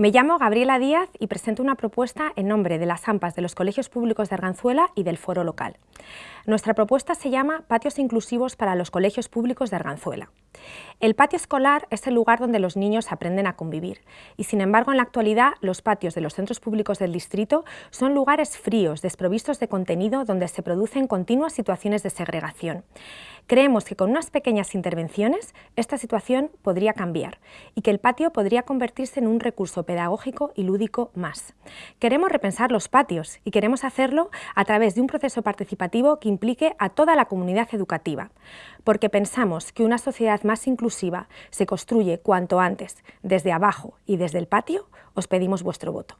Me llamo Gabriela Díaz y presento una propuesta en nombre de las AMPAs de los Colegios Públicos de Arganzuela y del Foro Local. Nuestra propuesta se llama Patios Inclusivos para los Colegios Públicos de Arganzuela. El patio escolar es el lugar donde los niños aprenden a convivir y sin embargo en la actualidad los patios de los centros públicos del distrito son lugares fríos, desprovistos de contenido donde se producen continuas situaciones de segregación. Creemos que con unas pequeñas intervenciones esta situación podría cambiar y que el patio podría convertirse en un recurso pedagógico y lúdico más. Queremos repensar los patios y queremos hacerlo a través de un proceso participativo que implique a toda la comunidad educativa, porque pensamos que una sociedad más inclusiva se construye cuanto antes, desde abajo y desde el patio, os pedimos vuestro voto.